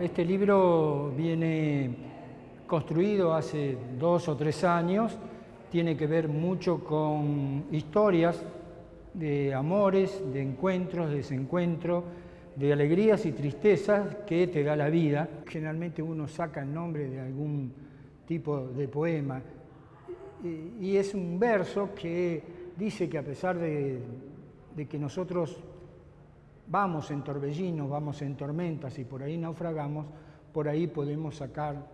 este libro viene construido hace dos o tres años, tiene que ver mucho con historias de amores, de encuentros, de desencuentros, de alegrías y tristezas que te da la vida. Generalmente uno saca el nombre de algún tipo de poema y es un verso que dice que a pesar de, que nosotros vamos en torbellinos, vamos en tormentas y por ahí naufragamos, por ahí podemos sacar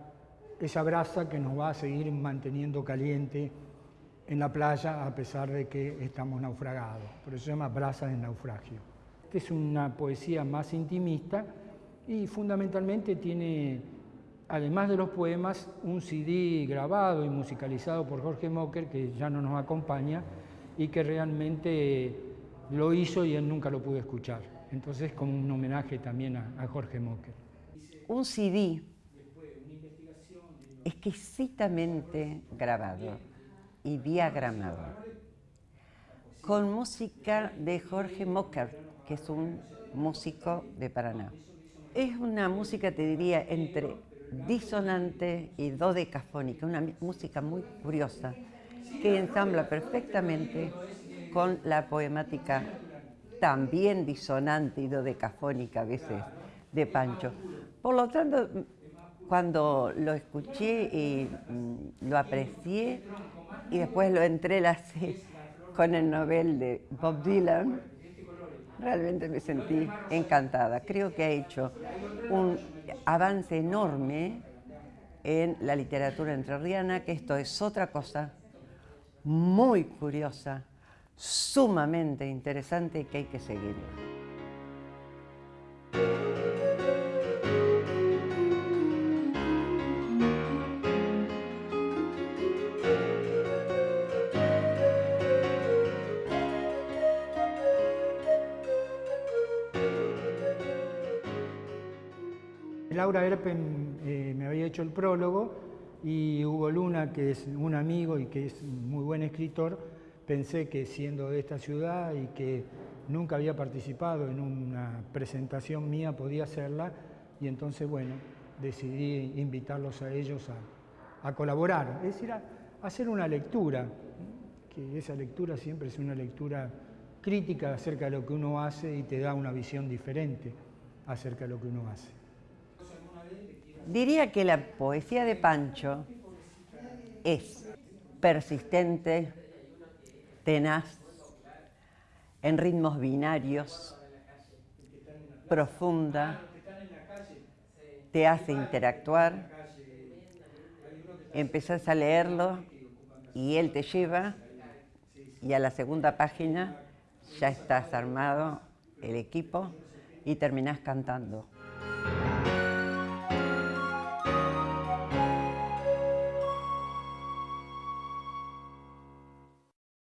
esa brasa que nos va a seguir manteniendo caliente en la playa a pesar de que estamos naufragados. Por eso se llama brasa de naufragio. Esta es una poesía más intimista y fundamentalmente tiene, además de los poemas, un CD grabado y musicalizado por Jorge Mocker, que ya no nos acompaña y que realmente lo hizo y él nunca lo pudo escuchar. Entonces, como un homenaje también a, Jorge Mocker. Un CD exquisitamente grabado y diagramado, con música de Jorge Mocker, que es un músico de Paraná. Es una música, te diría, entre disonante y dodecafónica, una música muy curiosa, que ensambla perfectamente con la poemática también disonante y dodecafónica a veces de Pancho. Por lo tanto, cuando lo escuché y mm, lo aprecié y después lo entrelacé con el novel de Bob Dylan, realmente me sentí encantada. Creo que ha hecho un avance enorme en la literatura entrerriana, que esto es otra cosa muy curiosa, sumamente interesante y que hay que seguir. Laura Erpen eh, me había hecho el prólogo y Hugo Luna, que es un amigo y que es muy buen escritor, pensé que siendo de esta ciudad y que nunca había participado en una presentación mía podía hacerla. Y entonces, bueno, decidí invitarlos a ellos a, colaborar, es decir, a, hacer una lectura, que esa lectura siempre es una lectura crítica acerca de lo que uno hace y te da una visión diferente acerca de lo que uno hace. Diría que la poesía de Pancho es persistente, tenaz, en ritmos binarios, profunda, te hace interactuar, empezás a leerlo y él te lleva y a la segunda página ya estás armado el equipo y terminás cantando.